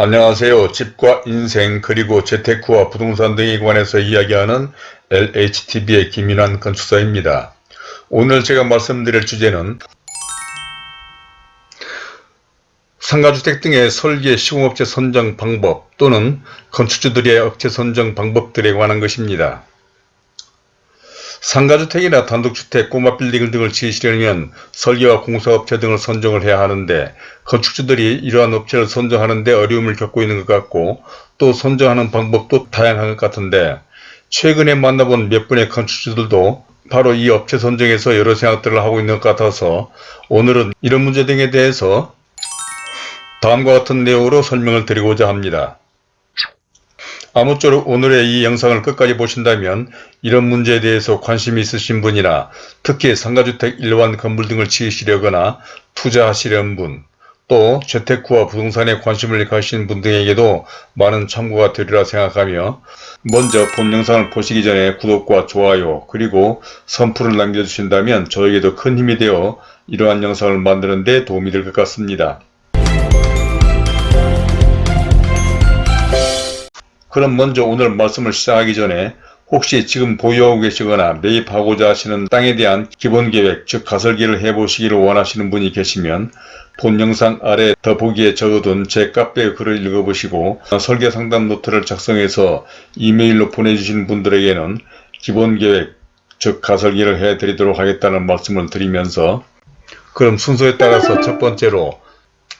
안녕하세요. 집과 인생 그리고 재테크와 부동산 등에 관해서 이야기하는 LHTV의 김인환 건축사입니다. 오늘 제가 말씀드릴 주제는 상가주택 등의 설계 시공업체 선정 방법 또는 건축주들의 업체 선정 방법들에 관한 것입니다. 상가주택이나 단독주택, 꼬마빌딩 등을 지으시려면 설계와 공사업체 등을 선정을 해야 하는데 건축주들이 이러한 업체를 선정하는 데 어려움을 겪고 있는 것 같고 또 선정하는 방법도 다양한 것 같은데 최근에 만나본 몇 분의 건축주들도 바로 이 업체 선정에서 여러 생각들을 하고 있는 것 같아서 오늘은 이런 문제 등에 대해서 다음과 같은 내용으로 설명을 드리고자 합니다. 아무쪼록 오늘의 이 영상을 끝까지 보신다면 이런 문제에 대해서 관심이 있으신 분이나 특히 상가주택 일반 건물 등을 지으시려거나 투자하시려는 분, 또 재테크와 부동산에 관심을 가신 분 등에게도 많은 참고가 되리라 생각하며 먼저 본 영상을 보시기 전에 구독과 좋아요 그리고 선풀을 남겨주신다면 저에게도 큰 힘이 되어 이러한 영상을 만드는 데 도움이 될 것 같습니다. 그럼 먼저 오늘 말씀을 시작하기 전에 혹시 지금 보유하고 계시거나 매입하고자 하시는 땅에 대한 기본계획 즉 가설기를 해보시기를 원하시는 분이 계시면 본 영상 아래 더보기에 적어둔 제 카페 글을 읽어보시고 설계 상담 노트를 작성해서 이메일로 보내주신 분들에게는 기본계획 즉 가설기를 해드리도록 하겠다는 말씀을 드리면서 그럼 순서에 따라서 첫 번째로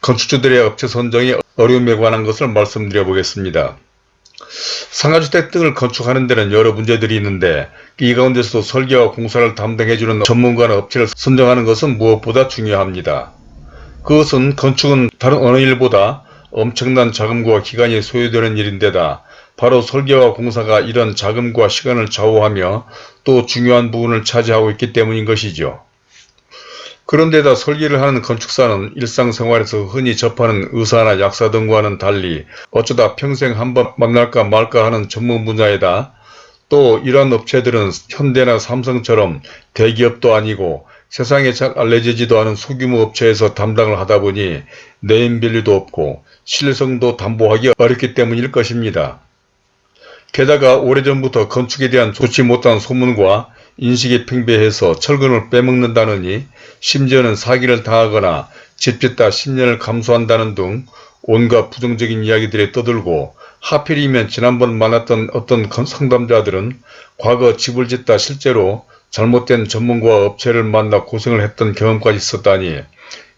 건축주들의 업체 선정의 어려움에 관한 것을 말씀드려 보겠습니다. 상가주택 등을 건축하는 데는 여러 문제들이 있는데 이 가운데서도 설계와 공사를 담당해주는 전문가나 업체를 선정하는 것은 무엇보다 중요합니다. 그것은 건축은 다른 어느 일보다 엄청난 자금과 기간이 소요되는 일인데다 바로 설계와 공사가 이런 자금과 시간을 좌우하며 또 중요한 부분을 차지하고 있기 때문인 것이죠. 그런데다 설계를 하는 건축사는 일상생활에서 흔히 접하는 의사나 약사 등과는 달리 어쩌다 평생 한 번 만날까 말까 하는 전문 분야이다. 또 이러한 업체들은 현대나 삼성처럼 대기업도 아니고 세상에 잘 알려지지도 않은 소규모 업체에서 담당을 하다 보니 네임밸류도 없고 신뢰성도 담보하기 어렵기 때문일 것입니다. 게다가 오래전부터 건축에 대한 좋지 못한 소문과 인식이 팽배해서 철근을 빼먹는다느니 심지어는 사기를 당하거나 집 짓다 10년을 감수한다는 등 온갖 부정적인 이야기들이 떠들고 하필이면 지난번 만났던 어떤 상담자들은 과거 집을 짓다 실제로 잘못된 전문가 업체를 만나 고생을 했던 경험까지 있었다니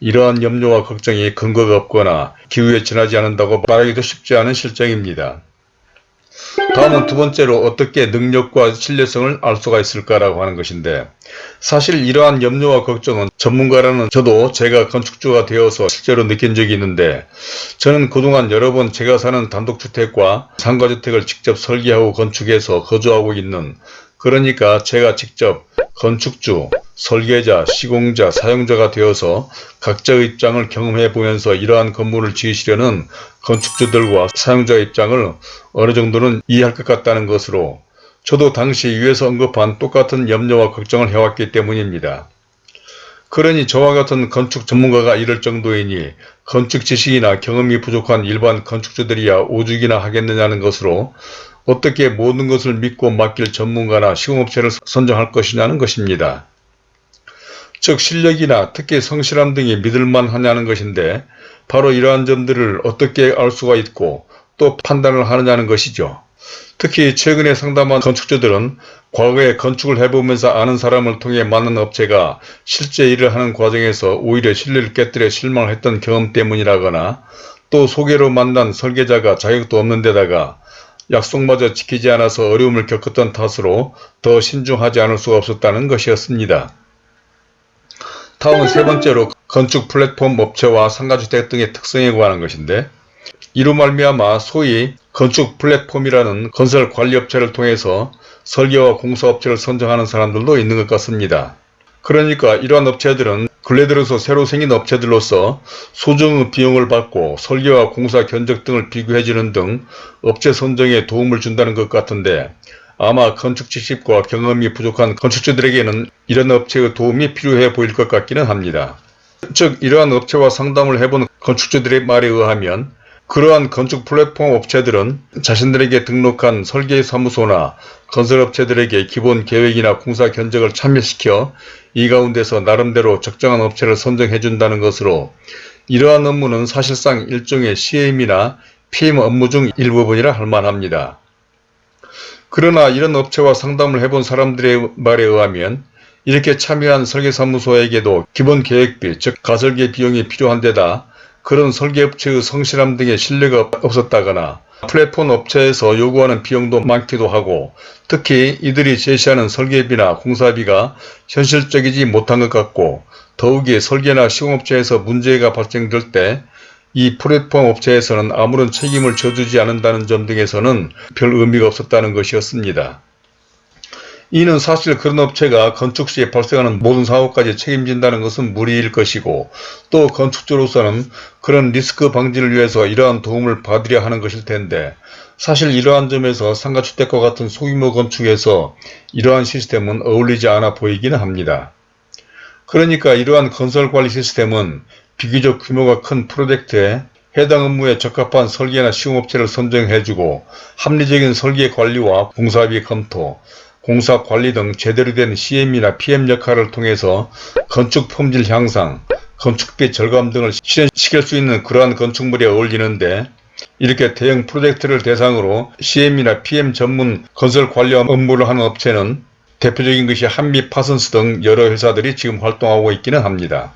이러한 염려와 걱정이 근거가 없거나 기후에 지나지 않는다고 말하기도 쉽지 않은 실정입니다. 다음은 두 번째로 어떻게 능력과 신뢰성을 알 수가 있을까라고 하는 것인데 사실 이러한 염려와 걱정은 전문가라는 저도 제가 건축주가 되어서 실제로 느낀 적이 있는데 저는 그동안 여러 번 제가 사는 단독주택과 상가주택을 직접 설계하고 건축해서 거주하고 있는 그러니까 제가 직접 건축주, 설계자, 시공자, 사용자가 되어서 각자의 입장을 경험해 보면서 이러한 건물을 지으시려는 건축주들과 사용자 입장을 어느 정도는 이해할 것 같다는 것으로 저도 당시 위에서 언급한 똑같은 염려와 걱정을 해왔기 때문입니다. 그러니 저와 같은 건축 전문가가 이럴 정도이니 건축 지식이나 경험이 부족한 일반 건축주들이야 오죽이나 하겠느냐는 것으로 어떻게 모든 것을 믿고 맡길 전문가나 시공업체를 선정할 것이냐는 것입니다. 즉 실력이나 특히 성실함 등이 믿을만 하냐는 것인데 바로 이러한 점들을 어떻게 알 수가 있고 또 판단을 하느냐는 것이죠. 특히 최근에 상담한 건축주들은 과거에 건축을 해보면서 아는 사람을 통해 만난 업체가 실제 일을 하는 과정에서 오히려 신뢰를 깨뜨려 실망을 했던 경험 때문이라거나 또 소개로 만난 설계자가 자격도 없는 데다가 약속마저 지키지 않아서 어려움을 겪었던 탓으로 더 신중하지 않을 수가 없었다는 것이었습니다. 다음은 세 번째로 건축 플랫폼 업체와 상가주택 등의 특성에 관한 것인데 이로 말미암아 소위 건축 플랫폼이라는 건설 관리업체를 통해서 설계와 공사업체를 선정하는 사람들도 있는 것 같습니다. 그러니까 이러한 업체들은 근래 들어서 새로 생긴 업체들로서 소정 비용을 받고 설계와 공사 견적 등을 비교해주는 등 업체 선정에 도움을 준다는 것 같은데 아마 건축 지식과 경험이 부족한 건축주들에게는 이런 업체의 도움이 필요해 보일 것 같기는 합니다. 즉 이러한 업체와 상담을 해본 건축주들의 말에 의하면 그러한 건축 플랫폼 업체들은 자신들에게 등록한 설계사무소나 건설업체들에게 기본 계획이나 공사 견적을 참여시켜 이 가운데서 나름대로 적정한 업체를 선정해 준다는 것으로 이러한 업무는 사실상 일종의 CM이나 PM 업무 중 일부분이라 할 만합니다. 그러나 이런 업체와 상담을 해본 사람들의 말에 의하면 이렇게 참여한 설계사무소에게도 기본 계획비, 즉 가설계 비용이 필요한 데다 그런 설계업체의 성실함 등의 신뢰가 없었다거나 플랫폼 업체에서 요구하는 비용도 많기도 하고 특히 이들이 제시하는 설계비나 공사비가 현실적이지 못한 것 같고 더욱이 설계나 시공업체에서 문제가 발생될 때 이 플랫폼 업체에서는 아무런 책임을 져주지 않는다는 점 등에서는 별 의미가 없었다는 것이었습니다. 이는 사실 그런 업체가 건축 시에 발생하는 모든 사고까지 책임진다는 것은 무리일 것이고 또 건축주로서는 그런 리스크 방지를 위해서 이러한 도움을 받으려 하는 것일 텐데 사실 이러한 점에서 상가주택과 같은 소규모 건축에서 이러한 시스템은 어울리지 않아 보이기는 합니다. 그러니까 이러한 건설관리 시스템은 비교적 규모가 큰 프로젝트에 해당 업무에 적합한 설계나 시공업체를 선정해주고 합리적인 설계 관리와 공사비 검토, 공사 관리 등 제대로 된 CM이나 PM 역할을 통해서 건축 품질 향상, 건축비 절감 등을 실현시킬 수 있는 그러한 건축물에 어울리는데 이렇게 대형 프로젝트를 대상으로 CM이나 PM 전문 건설 관리 업무를 하는 업체는 대표적인 것이 한미 파슨스 등 여러 회사들이 지금 활동하고 있기는 합니다.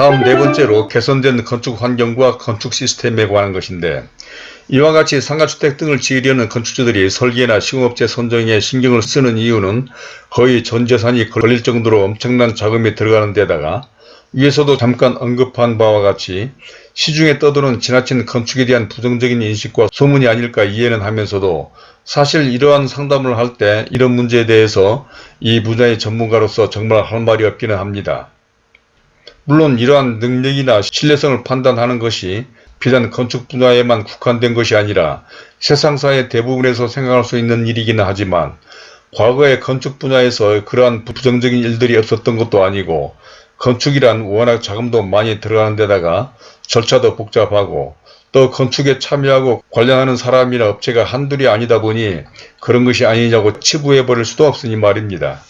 다음 네 번째로 개선된 건축 환경과 건축 시스템에 관한 것인데 이와 같이 상가주택 등을 지으려는 건축주들이 설계나 시공업체 선정에 신경을 쓰는 이유는 거의 전 재산이 걸릴 정도로 엄청난 자금이 들어가는 데다가 위에서도 잠깐 언급한 바와 같이 시중에 떠도는 지나친 건축에 대한 부정적인 인식과 소문이 아닐까 이해는 하면서도 사실 이러한 상담을 할 때 이런 문제에 대해서 이 분야의 전문가로서 정말 할 말이 없기는 합니다. 물론 이러한 능력이나 신뢰성을 판단하는 것이 비단 건축 분야에만 국한된 것이 아니라 세상사의 대부분에서 생각할 수 있는 일이기는 하지만 과거의 건축 분야에서 그러한 부정적인 일들이 없었던 것도 아니고 건축이란 워낙 자금도 많이 들어가는 데다가 절차도 복잡하고 또 건축에 참여하고 관련하는 사람이나 업체가 한둘이 아니다 보니 그런 것이 아니냐고 치부해버릴 수도 없으니 말입니다.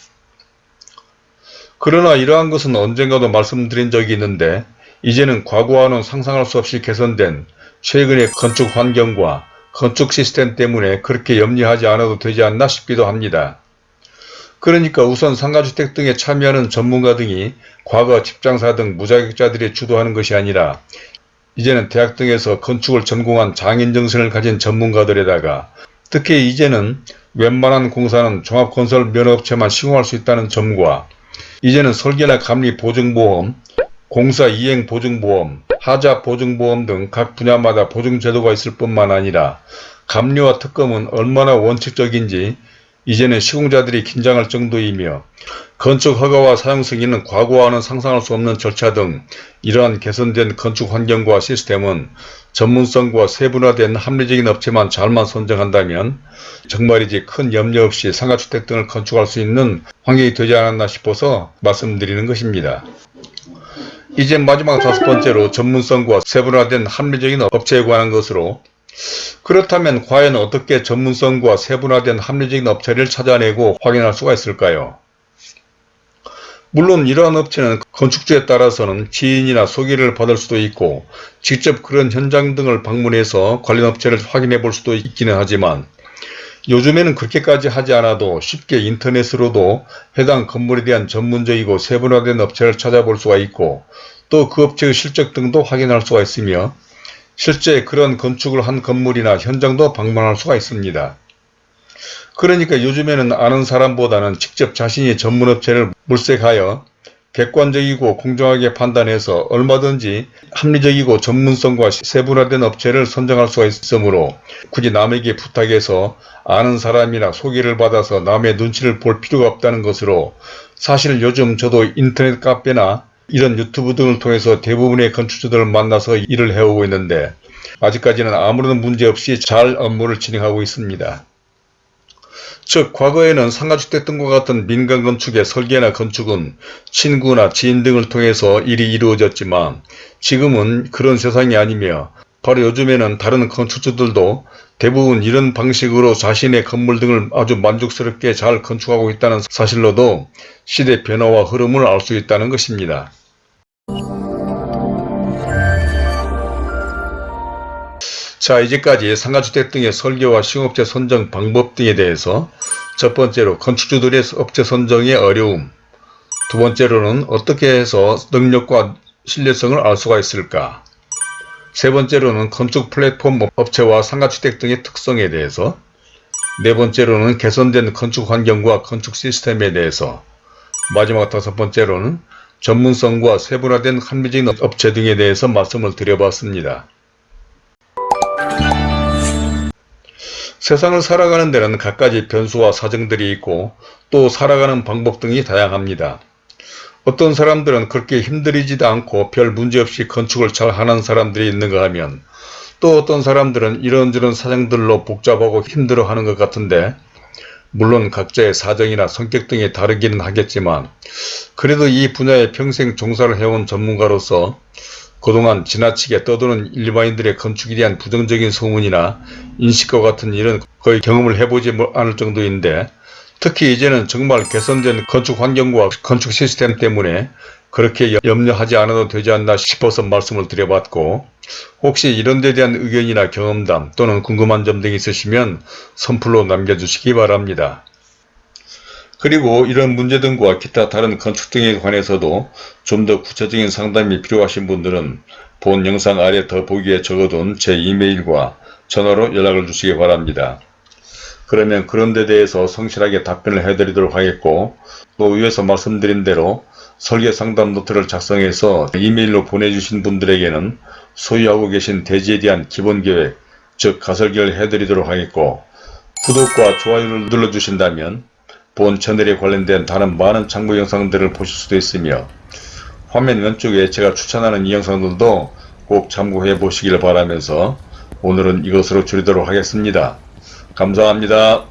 그러나 이러한 것은 언젠가도 말씀드린 적이 있는데 이제는 과거와는 상상할 수 없이 개선된 최근의 건축 환경과 건축 시스템 때문에 그렇게 염려하지 않아도 되지 않나 싶기도 합니다. 그러니까 우선 상가주택 등에 참여하는 전문가 등이 과거 집장사 등 무자격자들이 주도하는 것이 아니라 이제는 대학 등에서 건축을 전공한 장인정신을 가진 전문가들에다가 특히 이제는 웬만한 공사는 종합건설 면허업체만 시공할 수 있다는 점과 이제는 설계나 감리 보증보험, 공사 이행 보증보험, 하자 보증보험 등 각 분야마다 보증제도가 있을 뿐만 아니라 감리와 특검은 얼마나 원칙적인지 이제는 시공자들이 긴장할 정도이며 건축 허가와 사용 승인은 과거와는 상상할 수 없는 절차 등 이러한 개선된 건축 환경과 시스템은 전문성과 세분화된 합리적인 업체만 잘만 선정한다면 정말이지 큰 염려 없이 상가주택 등을 건축할 수 있는 환경이 되지 않았나 싶어서 말씀드리는 것입니다. 이제 마지막 다섯 번째로 전문성과 세분화된 합리적인 업체에 관한 것으로 그렇다면 과연 어떻게 전문성과 세분화된 합리적인 업체를 찾아내고 확인할 수가 있을까요? 물론 이러한 업체는 건축주에 따라서는 지인이나 소개를 받을 수도 있고 직접 그런 현장 등을 방문해서 관련 업체를 확인해 볼 수도 있기는 하지만 요즘에는 그렇게까지 하지 않아도 쉽게 인터넷으로도 해당 건물에 대한 전문적이고 세분화된 업체를 찾아볼 수가 있고 또 그 업체의 실적 등도 확인할 수가 있으며 실제 그런 건축을 한 건물이나 현장도 방문할 수가 있습니다. 그러니까 요즘에는 아는 사람보다는 직접 자신이 전문업체를 물색하여 객관적이고 공정하게 판단해서 얼마든지 합리적이고 전문성과 세분화된 업체를 선정할 수가 있으므로 굳이 남에게 부탁해서 아는 사람이나 소개를 받아서 남의 눈치를 볼 필요가 없다는 것으로 사실 요즘 저도 인터넷 카페나 이런 유튜브 등을 통해서 대부분의 건축주들을 만나서 일을 해오고 있는데 아직까지는 아무런 문제 없이 잘 업무를 진행하고 있습니다. 즉 과거에는 상가주택 등과 같은 민간 건축의 설계나 건축은 친구나 지인 등을 통해서 일이 이루어졌지만 지금은 그런 세상이 아니며 바로 요즘에는 다른 건축주들도 대부분 이런 방식으로 자신의 건물 등을 아주 만족스럽게 잘 건축하고 있다는 사실로도 시대 변화와 흐름을 알 수 있다는 것입니다. 자 이제까지 상가주택 등의 설계와 시공업체 선정 방법 등에 대해서 첫 번째로 건축주들의 업체 선정의 어려움 두 번째로는 어떻게 해서 능력과 신뢰성을 알 수가 있을까 세 번째로는 건축 플랫폼 업체와 상가주택 등의 특성에 대해서 네 번째로는 개선된 건축 환경과 건축 시스템에 대해서 마지막 다섯 번째로는 전문성과 세분화된 합리적인 업체 등에 대해서 말씀을 드려봤습니다. 세상을 살아가는 데는 갖가지 변수와 사정들이 있고 또 살아가는 방법 등이 다양합니다. 어떤 사람들은 그렇게 힘들이지도 않고 별 문제없이 건축을 잘 하는 사람들이 있는가 하면 또 어떤 사람들은 이런저런 사정들로 복잡하고 힘들어하는 것 같은데 물론 각자의 사정이나 성격 등이 다르기는 하겠지만 그래도 이 분야에 평생 종사를 해온 전문가로서 그동안 지나치게 떠도는 일반인들의 건축에 대한 부정적인 소문이나 인식과 같은 일은 거의 경험을 해보지 않을 정도인데 특히 이제는 정말 개선된 건축 환경과 건축 시스템 때문에 그렇게 염려하지 않아도 되지 않나 싶어서 말씀을 드려봤고 혹시 이런 데 대한 의견이나 경험담 또는 궁금한 점 등이 있으시면 선플로 남겨주시기 바랍니다. 그리고 이런 문제 등과 기타 다른 건축 등에 관해서도 좀 더 구체적인 상담이 필요하신 분들은 본 영상 아래 더보기에 적어둔 제 이메일과 전화로 연락을 주시기 바랍니다. 그러면 그런 데 대해서 성실하게 답변을 해드리도록 하겠고 또 위에서 말씀드린 대로 설계 상담 노트를 작성해서 이메일로 보내주신 분들에게는 소유하고 계신 대지에 대한 기본 계획, 즉 가설계를 해드리도록 하겠고 구독과 좋아요를 눌러주신다면 본 채널에 관련된 다른 많은 참고 영상들을 보실 수도 있으며 화면 왼쪽에 제가 추천하는 이 영상들도 꼭 참고해 보시길 바라면서 오늘은 이것으로 줄이도록 하겠습니다. 감사합니다.